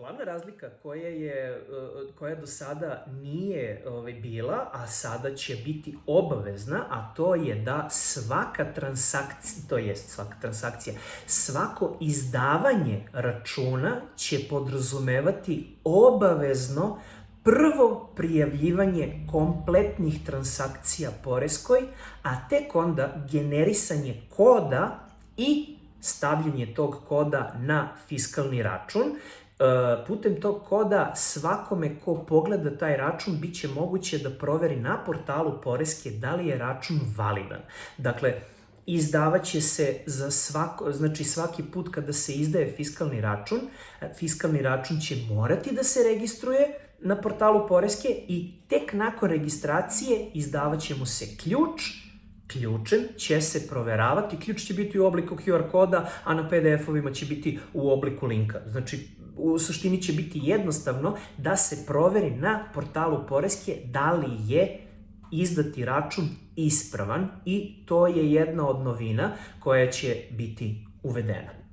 Glavna razlika koja je, e, koja do sada nije ovaj, bila, a sada će biti obavezna, a to je da svaka transakcija, to jest svaka transakcija, svako izdavanje računa će podrazumevati obavezno prvo prijavljivanje kompletnih transakcija poreskoj, a tek onda generisanje koda i stavljanje tog koda na fiskalni račun. E, putem tog koda svakome ko pogleda taj račun bit će moguće da proveri na portalu Poreske da li je račun validan. Dakle, izdavaće se za svako, znači svaki put kada se izdaje fiskalni račun, fiskalni račun će morati da se registruje na portalu Poreske i tek nakon registracije izdavaće mu se ključ, ključem će se proveravati, ključ će biti u obliku QR koda, a na PDF-ovima će biti u obliku linka. Znači, u suštini će biti jednostavno da se proveri na portalu Poreske da li je izdati račun ispravan i to je jedna od novina koja će biti uvedena.